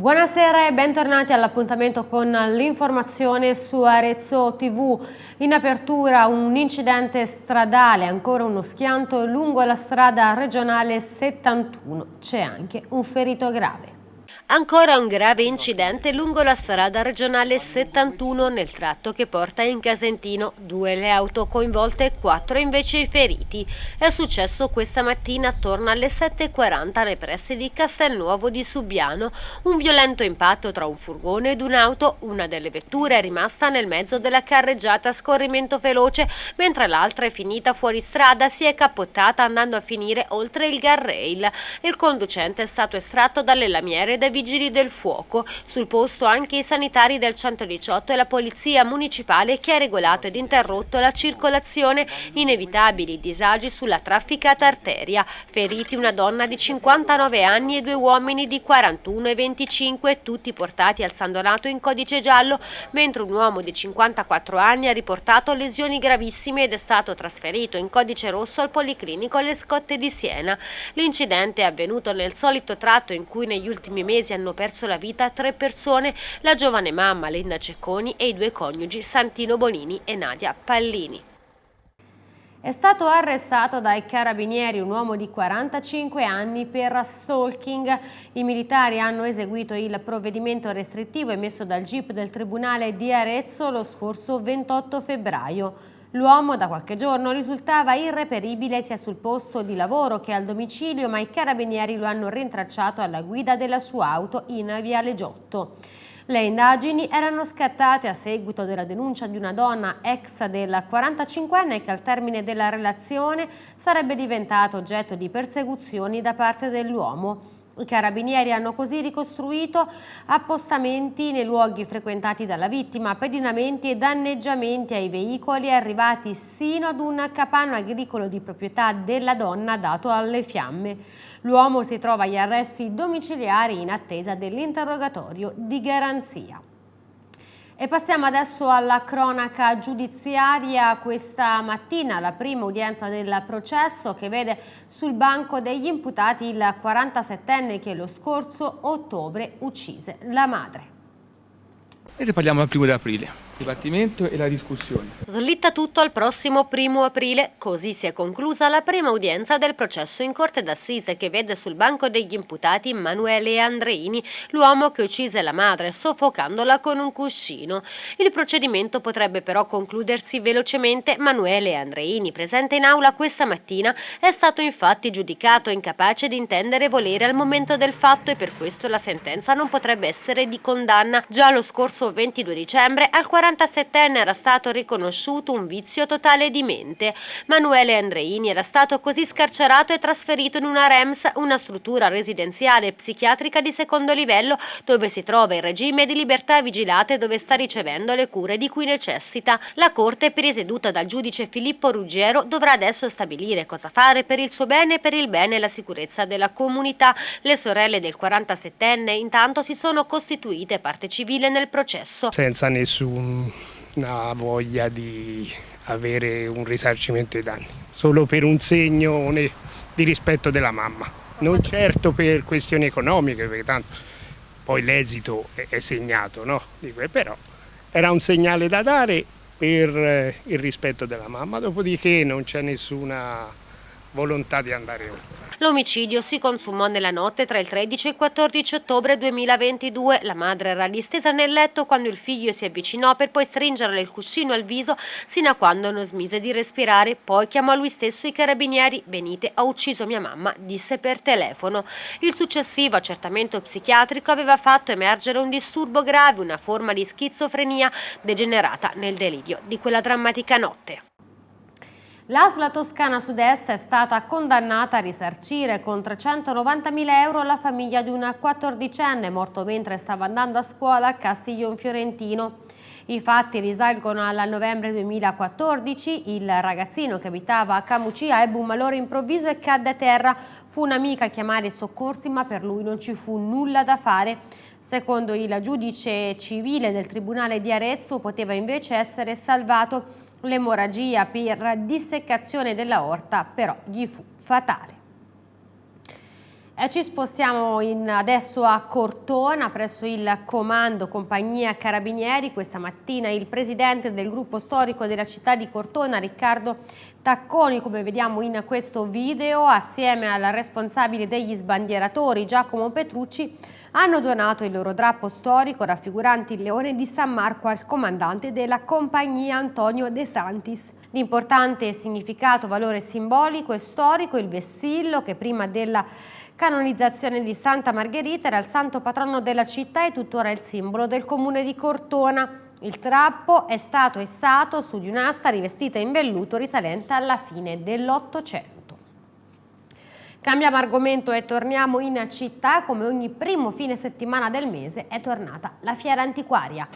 Buonasera e bentornati all'appuntamento con l'informazione su Arezzo TV. In apertura un incidente stradale, ancora uno schianto lungo la strada regionale 71. C'è anche un ferito grave. Ancora un grave incidente lungo la strada regionale 71 nel tratto che porta in Casentino. Due le auto coinvolte e quattro invece i feriti. È successo questa mattina attorno alle 7.40 nei pressi di Castelnuovo di Subiano. Un violento impatto tra un furgone ed un'auto. Una delle vetture è rimasta nel mezzo della carreggiata a scorrimento veloce, mentre l'altra è finita fuori strada, si è cappottata andando a finire oltre il guardrail. Il conducente è stato estratto dalle lamiere dai vigili del fuoco. Sul posto anche i sanitari del 118 e la polizia municipale che ha regolato ed interrotto la circolazione, inevitabili disagi sulla trafficata arteria. Feriti una donna di 59 anni e due uomini di 41 e 25, tutti portati al San Donato in codice giallo, mentre un uomo di 54 anni ha riportato lesioni gravissime ed è stato trasferito in codice rosso al Policlinico alle Scotte di Siena. L'incidente è avvenuto nel solito tratto in cui negli ultimi mesi mesi hanno perso la vita tre persone, la giovane mamma Linda Cecconi e i due coniugi Santino Bonini e Nadia Pallini. È stato arrestato dai carabinieri un uomo di 45 anni per stalking. I militari hanno eseguito il provvedimento restrittivo emesso dal GIP del Tribunale di Arezzo lo scorso 28 febbraio. L'uomo da qualche giorno risultava irreperibile sia sul posto di lavoro che al domicilio, ma i carabinieri lo hanno rintracciato alla guida della sua auto in Viale Giotto. Le indagini erano scattate a seguito della denuncia di una donna ex del 45enne che al termine della relazione sarebbe diventato oggetto di persecuzioni da parte dell'uomo. I carabinieri hanno così ricostruito appostamenti nei luoghi frequentati dalla vittima, pedinamenti e danneggiamenti ai veicoli arrivati sino ad un capanno agricolo di proprietà della donna dato alle fiamme. L'uomo si trova agli arresti domiciliari in attesa dell'interrogatorio di garanzia. E passiamo adesso alla cronaca giudiziaria. Questa mattina la prima udienza del processo che vede sul banco degli imputati il 47enne che lo scorso ottobre uccise la madre. E parliamo del primo di aprile dibattimento e la discussione. Slitta tutto al prossimo primo aprile, così si è conclusa la prima udienza del processo in corte d'assise che vede sul banco degli imputati Manuele Andreini, l'uomo che uccise la madre soffocandola con un cuscino. Il procedimento potrebbe però concludersi velocemente. Manuele Andreini, presente in aula questa mattina, è stato infatti giudicato incapace di intendere volere al momento del fatto e per questo la sentenza non potrebbe essere di condanna. Già lo scorso 22 dicembre al 40 47enne era stato riconosciuto un vizio totale di mente. Manuele Andreini era stato così scarcerato e trasferito in una REMS, una struttura residenziale psichiatrica di secondo livello dove si trova in regime di libertà vigilate dove sta ricevendo le cure di cui necessita. La Corte, presieduta dal giudice Filippo Ruggero, dovrà adesso stabilire cosa fare per il suo bene e per il bene e la sicurezza della comunità. Le sorelle del 47enne intanto si sono costituite parte civile nel processo. Senza nessun una voglia di avere un risarcimento dei danni, solo per un segno di rispetto della mamma, non certo per questioni economiche, perché tanto poi l'esito è segnato, no? però era un segnale da dare per eh, il rispetto della mamma, dopodiché non c'è nessuna volontà di andare oltre. L'omicidio si consumò nella notte tra il 13 e il 14 ottobre 2022. La madre era distesa nel letto quando il figlio si avvicinò per poi stringerle il cuscino al viso sino a quando non smise di respirare. Poi chiamò lui stesso i carabinieri. Venite, ho ucciso mia mamma, disse per telefono. Il successivo accertamento psichiatrico aveva fatto emergere un disturbo grave, una forma di schizofrenia degenerata nel delirio di quella drammatica notte. L'ASLA Toscana Sud-Est è stata condannata a risarcire con 390.000 euro la famiglia di una quattordicenne morto mentre stava andando a scuola a Castiglion Fiorentino. I fatti risalgono al novembre 2014, il ragazzino che abitava a Camucia ebbe un malore improvviso e cadde a terra. Fu un'amica a chiamare i soccorsi ma per lui non ci fu nulla da fare. Secondo il giudice civile del Tribunale di Arezzo poteva invece essere salvato L'emorragia per disseccazione della orta però gli fu fatale. Eh, ci spostiamo adesso a Cortona presso il comando Compagnia Carabinieri. Questa mattina il presidente del gruppo storico della città di Cortona, Riccardo Tacconi, come vediamo in questo video, assieme al responsabile degli sbandieratori Giacomo Petrucci, hanno donato il loro drappo storico raffigurante il leone di San Marco al comandante della compagnia Antonio De Santis. L'importante significato, valore simbolico e storico, il vessillo che prima della canonizzazione di Santa Margherita era il santo patrono della città e tuttora il simbolo del comune di Cortona. Il trappo è stato essato su di un'asta rivestita in velluto risalente alla fine dell'Ottocento. Cambiamo argomento e torniamo in città. Come ogni primo fine settimana del mese è tornata la fiera antiquaria.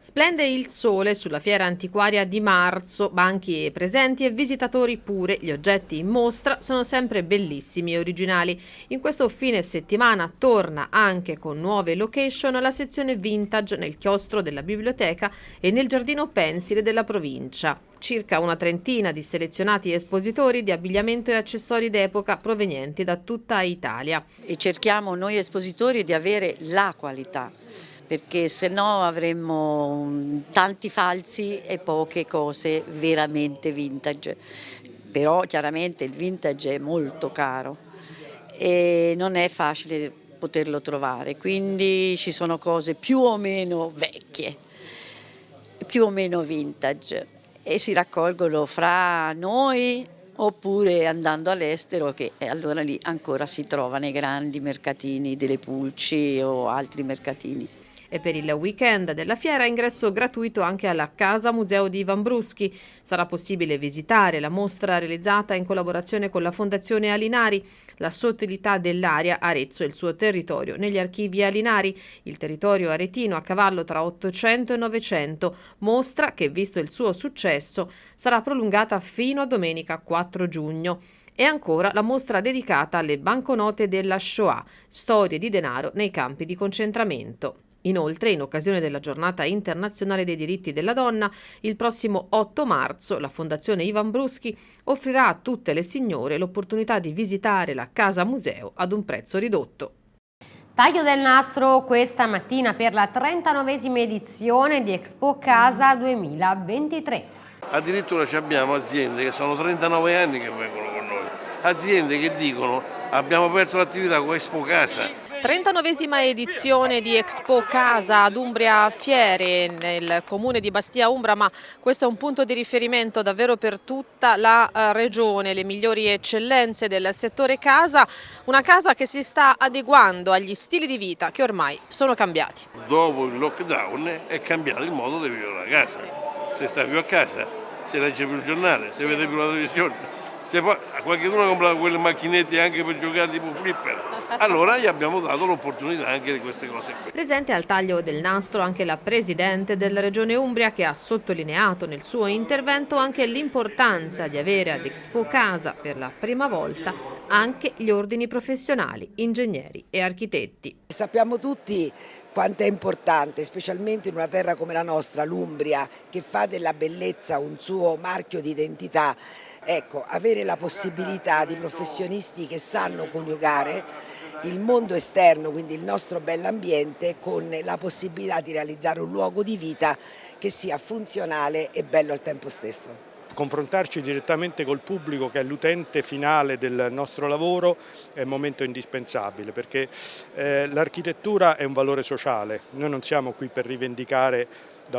Splende il sole sulla fiera antiquaria di marzo, banchi presenti e visitatori pure. Gli oggetti in mostra sono sempre bellissimi e originali. In questo fine settimana torna anche con nuove location la sezione vintage nel chiostro della biblioteca e nel giardino pensile della provincia. Circa una trentina di selezionati espositori di abbigliamento e accessori d'epoca provenienti da tutta Italia. E cerchiamo noi espositori di avere la qualità perché se no avremmo mm, tanti falsi e poche cose veramente vintage. Però chiaramente il vintage è molto caro e non è facile poterlo trovare, quindi ci sono cose più o meno vecchie, più o meno vintage. E si raccolgono fra noi oppure andando all'estero che allora lì ancora si trova nei grandi mercatini delle pulci o altri mercatini e per il weekend della fiera ingresso gratuito anche alla Casa Museo di Ivan Bruschi. Sarà possibile visitare la mostra realizzata in collaborazione con la Fondazione Alinari, la sottilità dell'area Arezzo e il suo territorio negli archivi Alinari, il territorio aretino a cavallo tra 800 e 900, mostra che visto il suo successo sarà prolungata fino a domenica 4 giugno. E ancora la mostra dedicata alle banconote della Shoah, storie di denaro nei campi di concentramento. Inoltre, in occasione della giornata internazionale dei diritti della donna, il prossimo 8 marzo la Fondazione Ivan Bruschi offrirà a tutte le signore l'opportunità di visitare la Casa Museo ad un prezzo ridotto. Taglio del nastro questa mattina per la 39esima edizione di Expo Casa 2023. Addirittura abbiamo aziende che sono 39 anni che vengono con noi, aziende che dicono abbiamo aperto l'attività con Expo Casa 39esima edizione di Expo Casa ad Umbria Fiere nel comune di Bastia Umbra, ma questo è un punto di riferimento davvero per tutta la eh, regione, le migliori eccellenze del settore casa, una casa che si sta adeguando agli stili di vita che ormai sono cambiati. Dopo il lockdown è cambiato il modo di vivere la casa, se sta più a casa, se legge più il giornale, se vede più la televisione, se poi qualcuno ha comprato quelle macchinette anche per giocare tipo flipper, allora gli abbiamo dato l'opportunità anche di queste cose qui. Presente al taglio del nastro anche la Presidente della Regione Umbria che ha sottolineato nel suo intervento anche l'importanza di avere ad Expo Casa per la prima volta anche gli ordini professionali, ingegneri e architetti. Sappiamo tutti quanto è importante, specialmente in una terra come la nostra, l'Umbria, che fa della bellezza un suo marchio di identità, Ecco, avere la possibilità di professionisti che sanno coniugare il mondo esterno, quindi il nostro bell'ambiente, con la possibilità di realizzare un luogo di vita che sia funzionale e bello al tempo stesso confrontarci direttamente col pubblico che è l'utente finale del nostro lavoro è un momento indispensabile perché eh, l'architettura è un valore sociale, noi non siamo qui per rivendicare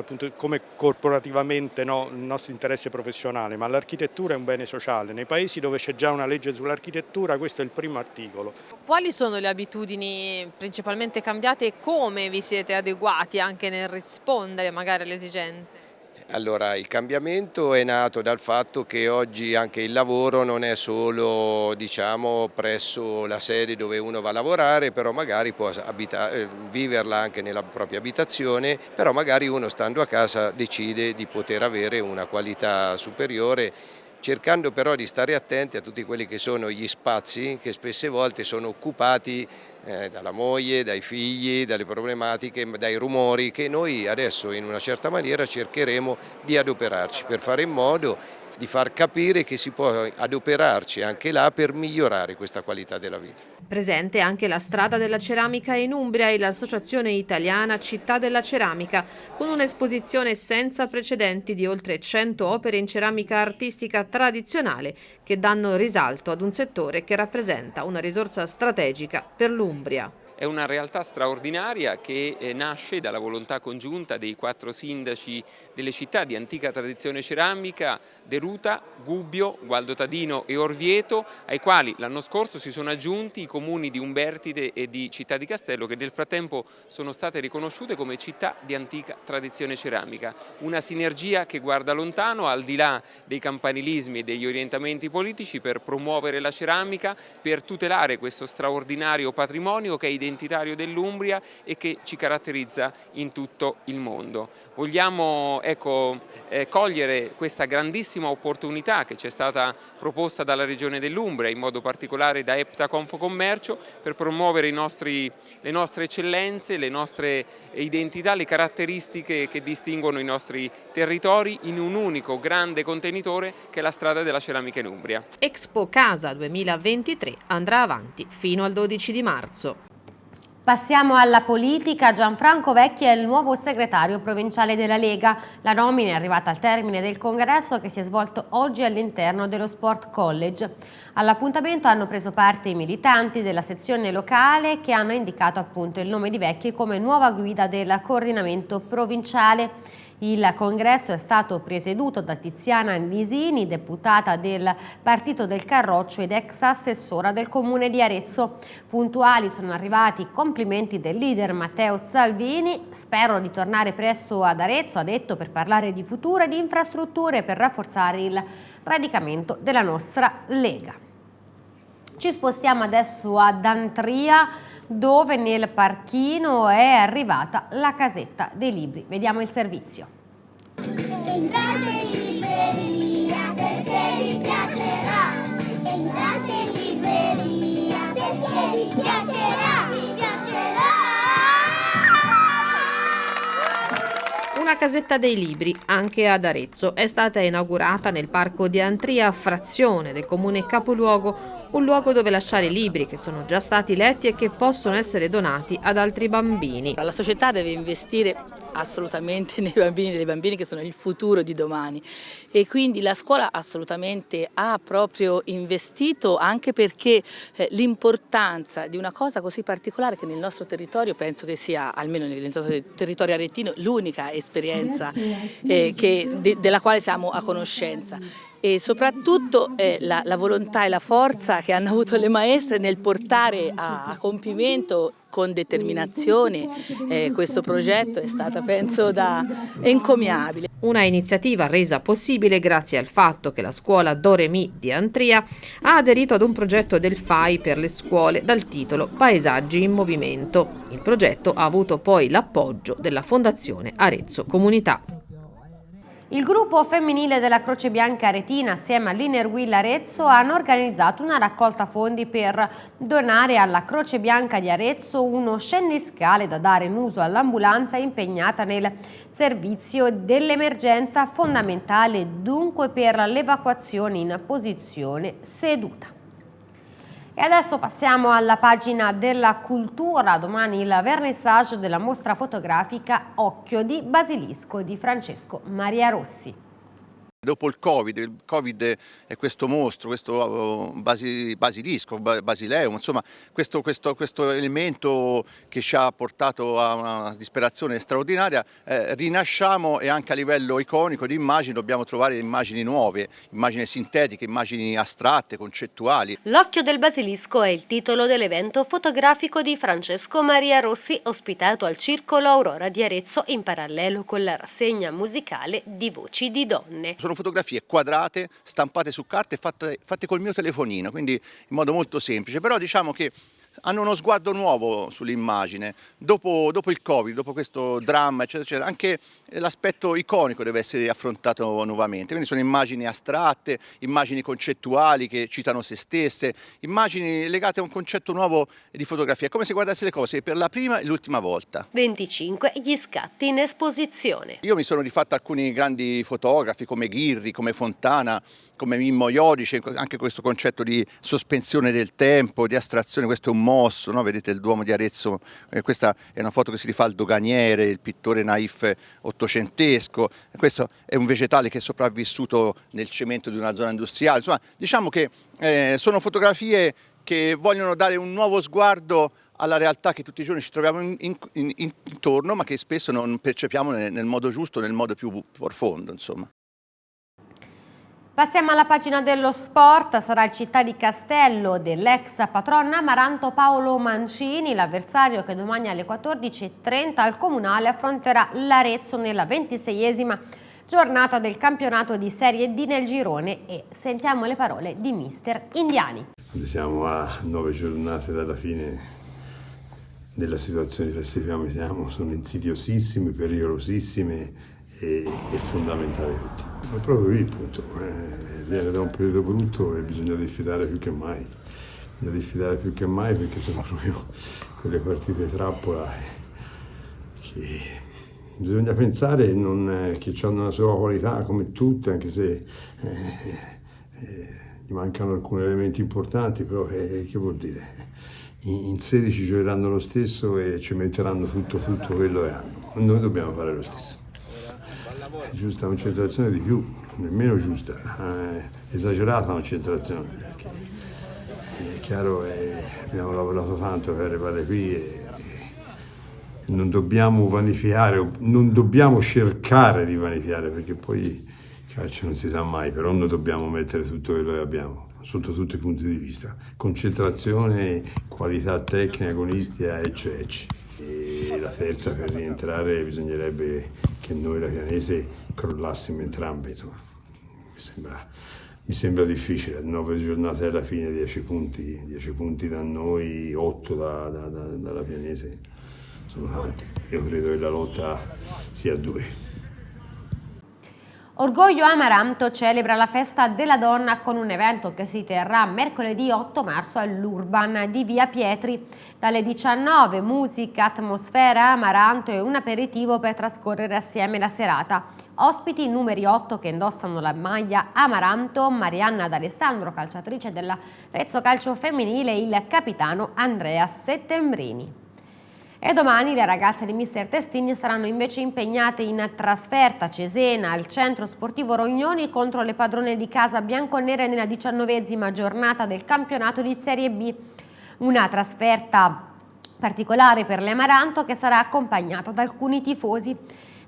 punto, come corporativamente no, il nostro interesse professionale, ma l'architettura è un bene sociale. Nei paesi dove c'è già una legge sull'architettura questo è il primo articolo. Quali sono le abitudini principalmente cambiate e come vi siete adeguati anche nel rispondere magari alle esigenze? Allora, il cambiamento è nato dal fatto che oggi anche il lavoro non è solo diciamo, presso la sede dove uno va a lavorare, però magari può eh, viverla anche nella propria abitazione, però magari uno stando a casa decide di poter avere una qualità superiore cercando però di stare attenti a tutti quelli che sono gli spazi che spesse volte sono occupati eh, dalla moglie, dai figli, dalle problematiche, dai rumori che noi adesso in una certa maniera cercheremo di adoperarci per fare in modo di far capire che si può adoperarci anche là per migliorare questa qualità della vita. Presente anche la strada della ceramica in Umbria e l'associazione italiana Città della Ceramica, con un'esposizione senza precedenti di oltre 100 opere in ceramica artistica tradizionale che danno risalto ad un settore che rappresenta una risorsa strategica per l'Umbria. È una realtà straordinaria che eh, nasce dalla volontà congiunta dei quattro sindaci delle città di antica tradizione ceramica, Deruta, Gubbio, Gualdo Tadino e Orvieto, ai quali l'anno scorso si sono aggiunti i comuni di Umbertide e di Città di Castello che nel frattempo sono state riconosciute come città di antica tradizione ceramica. Una sinergia che guarda lontano al di là dei campanilismi e degli orientamenti politici per promuovere la ceramica, per tutelare questo straordinario patrimonio che è identificato identitario dell'Umbria e che ci caratterizza in tutto il mondo. Vogliamo ecco, eh, cogliere questa grandissima opportunità che ci è stata proposta dalla Regione dell'Umbria, in modo particolare da EPTA Confocommercio, per promuovere nostri, le nostre eccellenze, le nostre identità, le caratteristiche che distinguono i nostri territori in un unico grande contenitore che è la strada della ceramica in Umbria. Expo Casa 2023 andrà avanti fino al 12 di marzo. Passiamo alla politica. Gianfranco Vecchi è il nuovo segretario provinciale della Lega. La nomina è arrivata al termine del congresso che si è svolto oggi all'interno dello Sport College. All'appuntamento hanno preso parte i militanti della sezione locale che hanno indicato appunto il nome di Vecchi come nuova guida del coordinamento provinciale. Il congresso è stato presieduto da Tiziana Visini, deputata del Partito del Carroccio ed ex assessora del Comune di Arezzo. Puntuali sono arrivati i complimenti del leader Matteo Salvini. Spero di tornare presto ad Arezzo, ha detto, per parlare di futuro e di infrastrutture per rafforzare il radicamento della nostra Lega. Ci spostiamo adesso ad Antria dove nel parchino è arrivata la casetta dei libri. Vediamo il servizio. Entrate in libreria perché vi piacerà. Entrate in libreria perché vi piacerà. Vi piacerà. Una casetta dei libri, anche ad Arezzo, è stata inaugurata nel parco di Antria, frazione del comune capoluogo un luogo dove lasciare libri che sono già stati letti e che possono essere donati ad altri bambini. La società deve investire assolutamente nei bambini e delle bambine che sono il futuro di domani. E quindi la scuola assolutamente ha proprio investito anche perché eh, l'importanza di una cosa così particolare che nel nostro territorio penso che sia almeno nel nostro territorio aretino l'unica esperienza eh, che, de, della quale siamo a conoscenza e soprattutto eh, la, la, volontà e la forza che hanno avuto le maestre nel portare a, a compimento con determinazione eh, questo progetto è stata penso da encomiabile. Una iniziativa resa possibile grazie al fatto che la scuola Doremi di Antria ha aderito ad un progetto del FAI per le scuole dal titolo Paesaggi in Movimento. Il progetto ha avuto poi l'appoggio della Fondazione Arezzo Comunità. Il gruppo femminile della Croce Bianca Aretina assieme all'Inner Will Arezzo hanno organizzato una raccolta fondi per donare alla Croce Bianca di Arezzo uno scenniscale da dare in uso all'ambulanza impegnata nel servizio dell'emergenza fondamentale dunque per l'evacuazione in posizione seduta. E adesso passiamo alla pagina della cultura, domani il vernissage della mostra fotografica Occhio di Basilisco di Francesco Maria Rossi. Dopo il Covid, il Covid è questo mostro, questo oh, basilisco, basileum, insomma questo, questo, questo, elemento che ci ha portato a una disperazione straordinaria, eh, rinasciamo e anche a livello iconico di immagini dobbiamo trovare immagini nuove, immagini sintetiche, immagini astratte, concettuali. L'occhio del basilisco è il titolo dell'evento fotografico di Francesco Maria Rossi ospitato al Circolo Aurora di Arezzo in parallelo con la rassegna musicale di Voci di Donne sono fotografie quadrate, stampate su carta e fatte, fatte col mio telefonino, quindi in modo molto semplice, però diciamo che hanno uno sguardo nuovo sull'immagine, dopo, dopo, il Covid, dopo questo dramma, eccetera, eccetera, anche l'aspetto iconico deve essere affrontato nuovamente, quindi sono immagini astratte, immagini concettuali che citano se stesse, immagini legate a un concetto nuovo di fotografia, è come se guardassi le cose per la prima e l'ultima volta. 25 gli scatti in esposizione. Io mi sono rifatto alcuni grandi fotografi come Ghirri, come Fontana, come Mimmo Iodice, anche questo concetto di sospensione del tempo, di astrazione, questo è un mosso, no? vedete il Duomo di Arezzo, eh, questa è una foto che si rifà al doganiere, il pittore naif ottocentesco, questo è un vegetale che è sopravvissuto nel cemento di una zona industriale, insomma diciamo che eh, sono fotografie che vogliono dare un nuovo sguardo alla realtà che tutti i giorni ci troviamo in, in, in, intorno ma che spesso non percepiamo nel, nel modo giusto, nel modo più profondo. Insomma. Passiamo alla pagina dello sport, sarà il Città di Castello dell'ex patron Amaranto Paolo Mancini, l'avversario che domani alle 14.30 al Comunale affronterà l'Arezzo nella ventiseiesima giornata del campionato di Serie D nel girone e sentiamo le parole di mister Indiani. Siamo a nove giornate dalla fine della situazione classifica siamo, sono insidiosissime, pericolosissime e, e fondamentali tutti. Ma è proprio lì il punto, eh, viene da un periodo brutto e bisogna diffidare più che mai, bisogna diffidare più che mai perché sono proprio quelle partite trappola che bisogna pensare non, eh, che hanno una sua qualità come tutte, anche se eh, eh, gli mancano alcuni elementi importanti, però che vuol dire? In 16 giocheranno lo stesso e ci metteranno tutto, tutto quello che hanno. Noi dobbiamo fare lo stesso è giusta concentrazione di più, nemmeno giusta, eh, esagerata concentrazione. È chiaro che abbiamo lavorato tanto per arrivare qui e, e non dobbiamo vanificare, non dobbiamo cercare di vanificare perché poi il calcio non si sa mai, però noi dobbiamo mettere tutto quello che abbiamo sotto tutti i punti di vista, concentrazione, qualità tecnica, agonistica, eccetera. E la terza per rientrare bisognerebbe che noi la Pianese crollassimo entrambi, insomma, mi sembra, mi sembra difficile, nove giornate alla fine, dieci punti, dieci punti da noi, otto da, da, da, dalla Pianese, sono tanti, io credo che la lotta sia a due. Orgoglio Amaranto celebra la festa della donna con un evento che si terrà mercoledì 8 marzo all'Urban di Via Pietri. Dalle 19 musica, atmosfera Amaranto e un aperitivo per trascorrere assieme la serata. Ospiti numeri 8 che indossano la maglia Amaranto, Marianna D'Alessandro, calciatrice della Rezzo Calcio Femminile e il capitano Andrea Settembrini. E domani le ragazze di Mister Testini saranno invece impegnate in trasferta a Cesena al centro sportivo Rognoni contro le padrone di casa bianconere nella diciannovesima giornata del campionato di Serie B. Una trasferta particolare per l'Amaranto che sarà accompagnata da alcuni tifosi.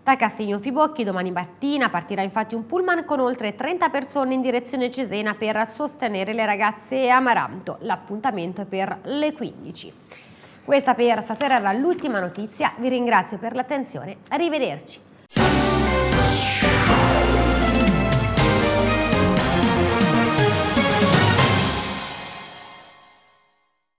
Da Castigno Fibocchi domani mattina partirà infatti un pullman con oltre 30 persone in direzione Cesena per sostenere le ragazze Amaranto. L'appuntamento è per le 15. Questa per stasera era l'ultima notizia, vi ringrazio per l'attenzione, arrivederci.